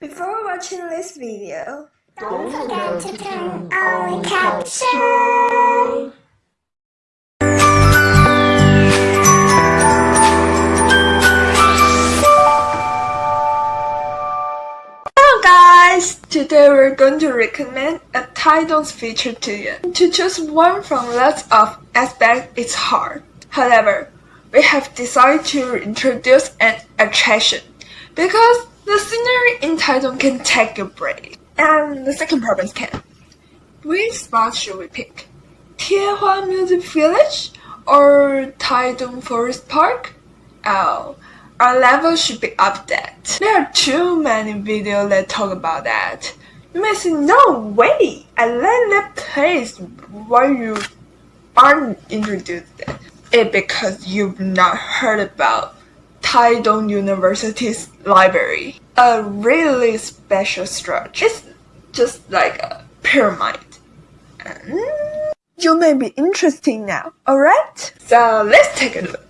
Before watching this video, Don't forget to turn on caption. Hello guys! Today we're going to recommend a titles feature to you. To choose one from lots of aspects is hard. However, we have decided to introduce an attraction because the scenery in Taitung can take a break and the second province can. Which spot should we pick? Tiehua Music Village or Taitung Forest Park? Oh, our level should be updated. There are too many videos that talk about that. You may say, no way, I like that place. Why you aren't introduced? It because you've not heard about Taitung University's library. A really special structure. It's just like a pyramid. And you may be interested now, alright? So let's take a look.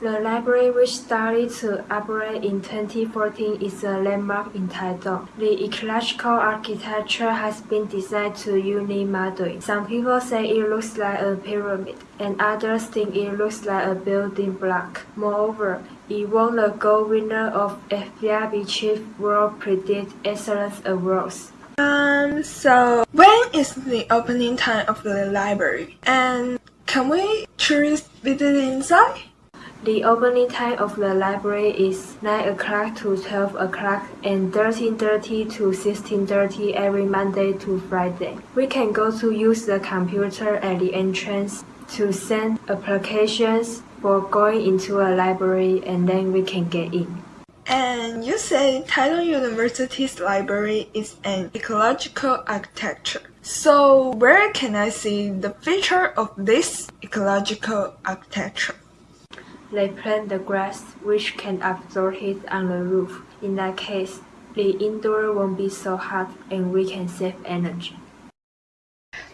The library, which started to operate in 2014, is a landmark in Taitung. The ecological architecture has been designed to unique modeling. Some people say it looks like a pyramid, and others think it looks like a building block. Moreover, it won the gold winner of FIABCI World Prix d'Excellence Awards. Um, so when is the opening time of the library? And can we tourist visit inside? The opening time of the library is 9 o'clock to 12 o'clock and 13.30 to 16.30 every Monday to Friday. We can go to use the computer at the entrance to send applications for going into a library and then we can get in. And you say Taiwan University's library is an ecological architecture. So where can I see the feature of this ecological architecture? They plant the grass which can absorb heat on the roof. In that case, the indoor won't be so hot and we can save energy.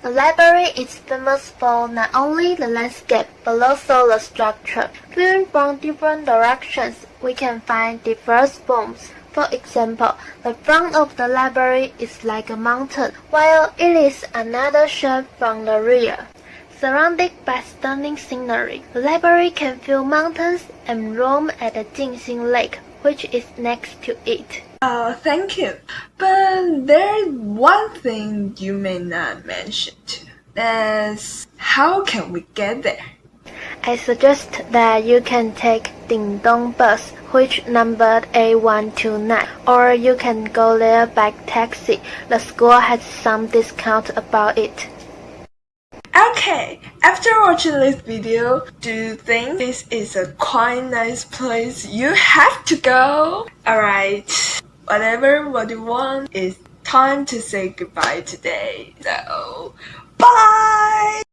The library is famous for not only the landscape but also the structure. Viewing from different directions, we can find diverse forms. For example, the front of the library is like a mountain, while it is another shape from the rear. Surrounded by stunning scenery, the library can view mountains and roam at the Jingxin Lake, which is next to it. Oh, thank you. But there's one thing you may not mention too. That's how can we get there? I suggest that you can take Ding Dong bus, which numbered A129, or you can go there by taxi. The school has some discount about it. Okay, after watching this video, do you think this is a quite nice place you have to go? Alright, whatever what you want, it's time to say goodbye today. So, bye!